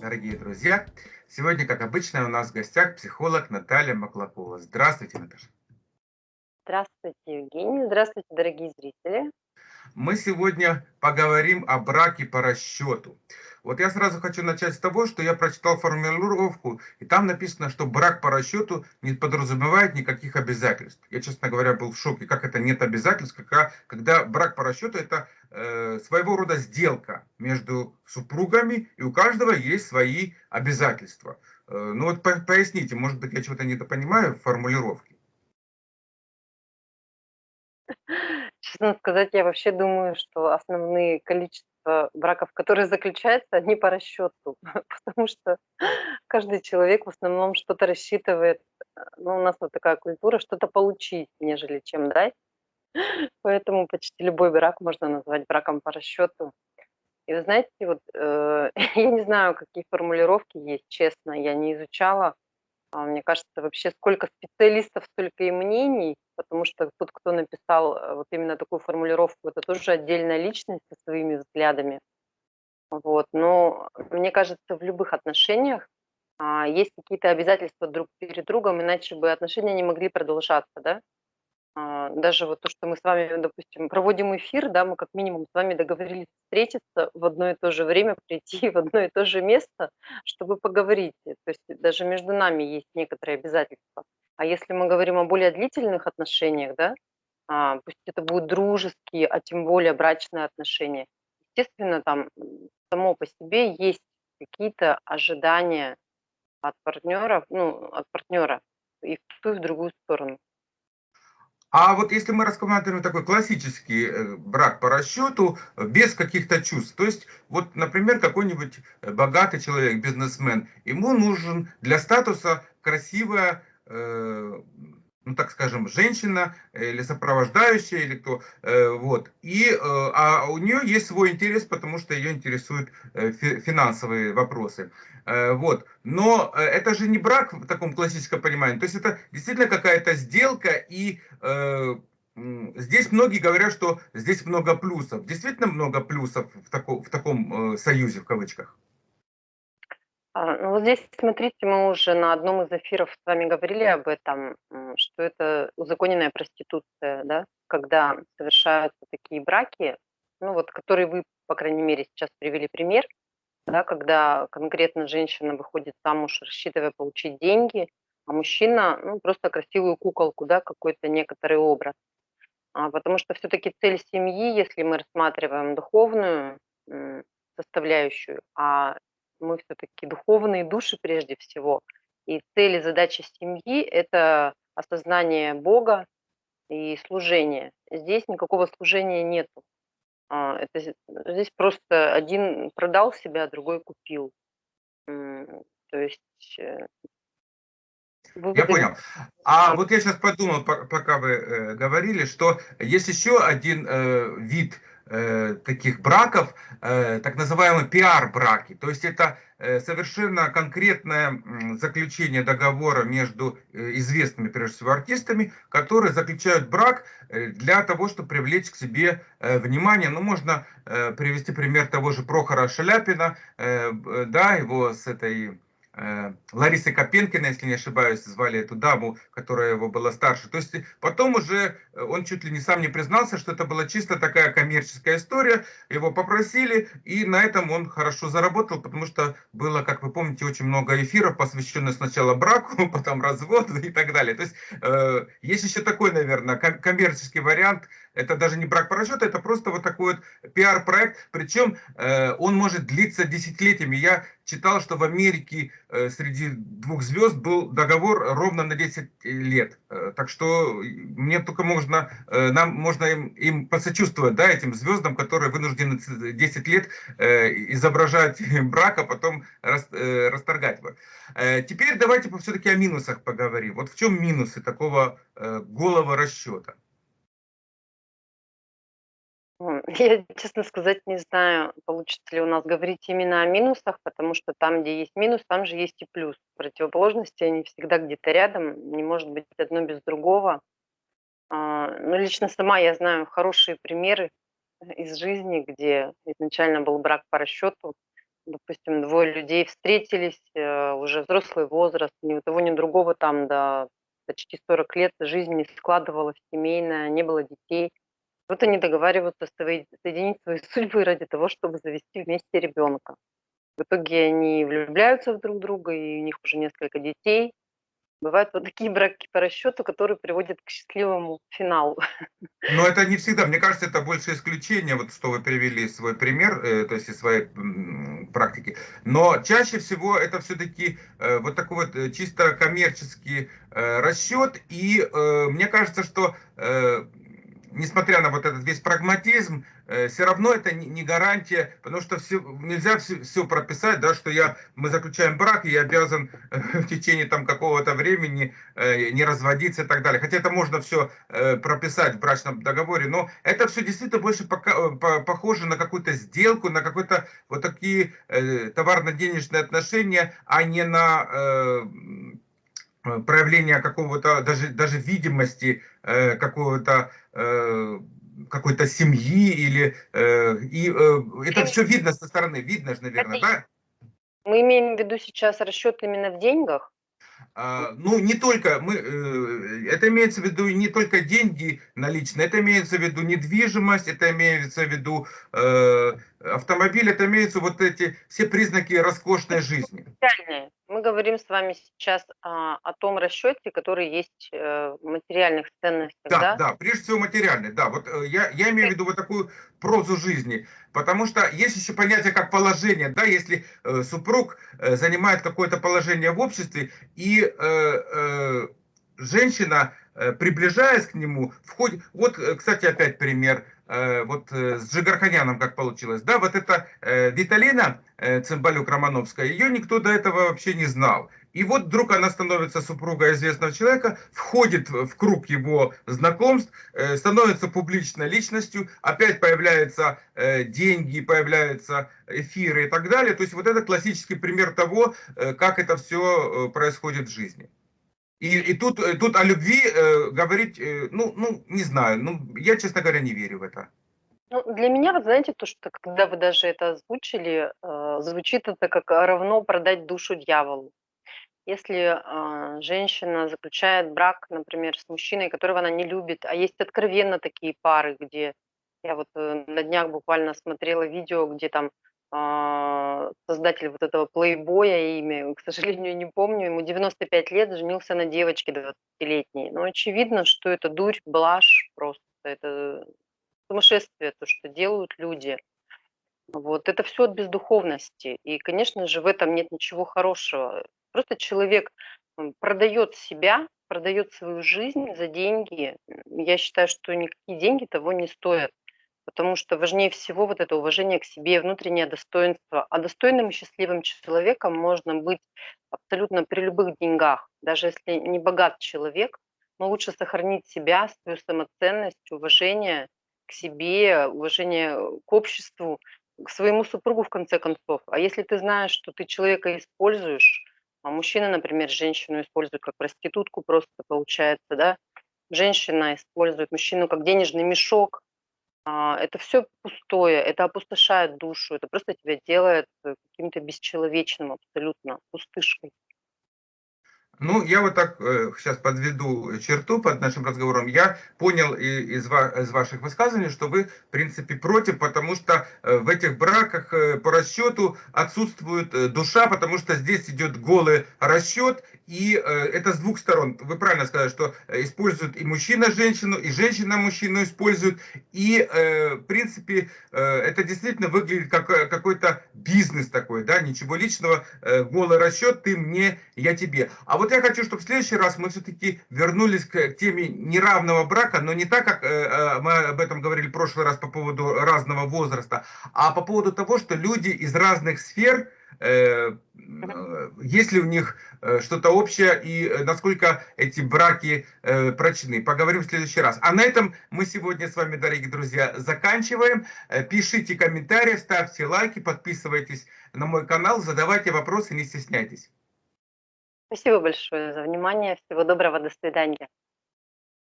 дорогие друзья! Сегодня, как обычно, у нас в гостях психолог Наталья Маклакова. Здравствуйте, Наташа. Здравствуйте, Евгений. Здравствуйте, дорогие зрители. Мы сегодня поговорим о браке по расчету. Вот я сразу хочу начать с того, что я прочитал формулировку, и там написано, что брак по расчету не подразумевает никаких обязательств. Я, честно говоря, был в шоке, как это нет обязательств, когда, когда брак по расчету это своего рода сделка между супругами, и у каждого есть свои обязательства. Э, ну вот по, поясните, может быть, я чего-то недопонимаю в формулировке. Честно сказать, я вообще думаю, что основные количество браков, которые заключаются, они по расчету, потому что каждый человек в основном что-то рассчитывает. Э, ну, у нас вот такая культура, что-то получить, нежели чем дать. Поэтому почти любой брак можно назвать браком по расчету. И вы знаете, вот э, я не знаю, какие формулировки есть, честно, я не изучала. А, мне кажется, вообще сколько специалистов, столько и мнений, потому что тот, кто написал э, вот именно такую формулировку, это тоже отдельная личность со своими взглядами. Вот. Но мне кажется, в любых отношениях а, есть какие-то обязательства друг перед другом, иначе бы отношения не могли продолжаться, да? А, даже вот то, что мы с вами, допустим, проводим эфир, да, мы как минимум с вами договорились встретиться в одно и то же время, прийти в одно и то же место, чтобы поговорить. То есть даже между нами есть некоторые обязательства. А если мы говорим о более длительных отношениях, да, а, пусть это будут дружеские, а тем более брачные отношения, естественно, там само по себе есть какие-то ожидания от партнеров, ну, от партнера и в ту, и в другую сторону. А вот если мы рассматриваем такой классический э, брак по расчету, э, без каких-то чувств, то есть, вот, например, какой-нибудь э, богатый человек, бизнесмен, ему нужен для статуса красивая ну так скажем, женщина или сопровождающая, или кто, вот. И, а у нее есть свой интерес, потому что ее интересуют финансовые вопросы. Вот. Но это же не брак в таком классическом понимании. То есть это действительно какая-то сделка, и здесь многие говорят, что здесь много плюсов. Действительно много плюсов в, тако, в таком союзе, в кавычках. А, ну вот здесь, смотрите, мы уже на одном из эфиров с вами говорили об этом, что это узаконенная проституция, да, когда совершаются такие браки, ну вот, которые вы, по крайней мере, сейчас привели пример, да, когда конкретно женщина выходит замуж, рассчитывая получить деньги, а мужчина, ну, просто красивую куколку, да, какой-то некоторый образ. А, потому что все-таки цель семьи, если мы рассматриваем духовную составляющую, а мы все-таки духовные души прежде всего. И цель и задача семьи– это осознание Бога и служение. Здесь никакого служения нету. А, это, здесь просто один продал себя, другой купил. То есть э, я понял. А вот я сейчас подумал, пока вы э, говорили, что есть еще один э, вид э, таких браков, э, так называемые пиар-браки. То есть это э, совершенно конкретное заключение договора между известными, прежде всего, артистами, которые заключают брак для того, чтобы привлечь к себе внимание. Ну, можно привести пример того же Прохора Шаляпина, да, его с этой Ларисы Копенкина, если не ошибаюсь, звали эту даму, которая его была старше. То есть потом уже э, он чуть ли не сам не признался, что это была чисто такая коммерческая история. Его попросили, и на этом он хорошо заработал, потому что было, как вы помните, очень много эфиров, посвященных сначала браку, потом разводу и так далее. То есть э, есть еще такой, наверное, коммерческий вариант. Это даже не брак по расчету, это просто вот такой вот пиар-проект. Причем э, он может длиться десятилетиями. Я читал, что в Америке э, среди двух звезд был договор ровно на 10 лет. Э, так что мне только можно, э, нам можно им, им посочувствовать, да, этим звездам, которые вынуждены 10 лет изображать брак, а потом расторгать его. Теперь давайте все-таки о минусах поговорим. Вот в чем минусы такого голого расчета? Я, честно сказать, не знаю, получится ли у нас говорить именно о минусах, потому что там, где есть минус, там же есть и плюс. Противоположности, они всегда где-то рядом, не может быть одно без другого. А, ну, лично сама я знаю хорошие примеры из жизни, где изначально был брак по расчету, допустим, двое людей встретились, э, уже взрослый возраст, ни у того, ни у другого там до почти 40 лет жизнь не складывалась семейная, не было детей. Вот они договариваются соединить свои судьбы ради того, чтобы завести вместе ребенка. В итоге они влюбляются в друг друга, и у них уже несколько детей. Бывают вот такие браки по расчету, которые приводят к счастливому финалу. Но это не всегда. Мне кажется, это больше исключение, вот что вы привели свой пример, э, то есть из своей практики. Но чаще всего это все-таки э, вот такой вот э, чисто коммерческий расчет. И мне кажется, что несмотря на вот этот весь прагматизм, э, все равно это не гарантия, потому что все, нельзя все, все прописать, да, что я, мы заключаем брак, и я обязан э, в течение там какого-то времени э, не разводиться и так далее. Хотя это можно все прописать в брачном договоре, но это все действительно больше пока, похоже на какую-то сделку, на какой-то вот такие товарно-денежные отношения, а не на проявление какого-то, даже, даже видимости какого-то Э, какой-то семьи или э, и э, это все видно со стороны, видно же, наверное, да? Мы имеем в виду сейчас расчет именно в деньгах? А, ну, не только, мы, это имеется в виду не только деньги наличные, это имеется в виду недвижимость, это имеется в виду э, автомобиль, это имеются вот эти все признаки роскошной жизни. Мы говорим с вами сейчас а, о том расчете, который есть э, в материальных ценностях, да? Да, да, прежде всего материальный, да. Вот э, я, я имею в виду вот такую прозу жизни, потому что есть еще понятие как положение, да, если э, супруг э, занимает какое-то положение в обществе и э, э, женщина, э, приближаясь к нему, входит, вот, э, кстати, опять пример, вот э, с Джигарханяном как получилось, да, вот эта э, Виталина Цымбалюк-Романовская, ее никто до этого вообще не знал. И вот вдруг она становится супругой известного человека, входит в круг его знакомств, становится публичной личностью, опять появляются деньги, появляются эфиры и так далее. То есть вот это классический пример того, как это все происходит в жизни. И, и тут, э, тут о любви э, говорить, э, ну, ну, не знаю, ну, я, честно говоря, не верю в это. Ну, для меня, вот знаете, то, что когда вы даже это озвучили, э, звучит это как равно продать душу дьяволу. Если э, женщина заключает брак, например, с мужчиной, которого она не любит, а есть откровенно такие пары, где я вот э, на днях буквально смотрела видео, где там создатель вот этого плейбоя, имя, к сожалению, не помню, ему 95 лет, женился на девочке 20-летней. Но очевидно, что это дурь, блажь просто, это сумасшествие, то, что делают люди. Вот это все от бездуховности. И, конечно же, в этом нет ничего хорошего. Просто человек продает себя, продает свою жизнь за деньги. Я считаю, что никакие деньги того не стоят потому что важнее всего вот это уважение к себе, внутреннее достоинство. А достойным и счастливым человеком можно быть абсолютно при любых деньгах. Даже если не богат человек, но лучше сохранить себя, свою самоценность, уважение к себе, уважение к обществу, к своему супругу в конце концов. А если ты знаешь, что ты человека используешь, а мужчина, например, женщину использует как проститутку просто получается, да, женщина использует мужчину как денежный мешок, а, это все пустое, это опустошает душу, это просто тебя делает э, каким-то бесчеловечным абсолютно, пустышкой. Ну, я вот так э, сейчас подведу черту под нашим разговором. Я понял из, из ваших высказываний, что вы, в принципе, против, потому что э, в этих браках э, по расчету отсутствует э, душа, потому что здесь идет голый расчет, и э, это с двух сторон. Вы правильно сказали, что используют и мужчина женщину, и женщина мужчину используют, и, э, в принципе, э, это действительно выглядит как э, какой-то бизнес такой, да, ничего личного, э, голый расчет, ты мне, я тебе. А вот я хочу, чтобы в следующий раз мы все-таки вернулись к теме неравного брака, но не так, как э, э, мы об этом говорили в прошлый раз по поводу разного возраста, а по поводу того, что люди из разных сфер, э, есть ли у них что-то общее и насколько эти браки прочны. Поговорим в следующий раз. А на этом мы сегодня с вами, дорогие друзья, заканчиваем. Пишите комментарии, ставьте лайки, подписывайтесь на мой канал, задавайте вопросы, не стесняйтесь. Спасибо большое за внимание. Всего доброго. До свидания.